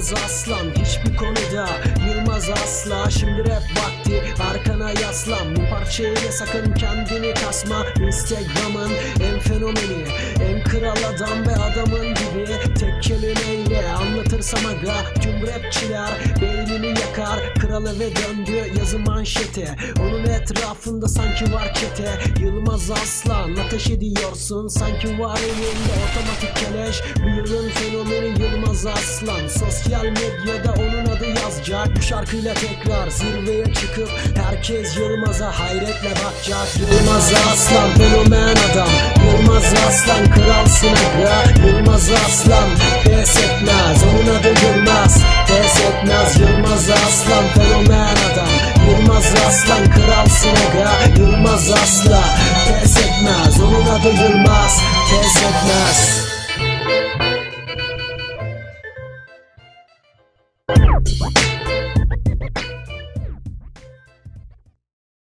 Yılmaz Aslan hiçbir konuda Yılmaz asla. Şimdi rap vakti arkana yaslan. Bu parçayla sakın kendini kasma. Instagram'ın en fenomeni En kral adam ve adamın gibi Tek kelimeyle anlatırsam aga Tüm rapçiler beynini yakar Kral eve döndü yazı manşete. Onun etrafında sanki var çete. Yılmaz Aslan ateş ediyorsun. Sanki var elinde otomatik keleş. Bu yılın fenomeni Yılmaz Aslan. Sosyal medyada onun adı yazacak. Bu şarkıyla tekrar zirveye çıkıp Herkes Yılmaz'a hayretle bakacak. Yılmaz Aslan fenomen adam. Yılmaz Aslan kralsın aga. Yılmaz Aslan fenomen adam. Yılmaz Aslan kralsın aga Yılmaz Aslan pes etmez. Onun adı Yılmaz pes etmez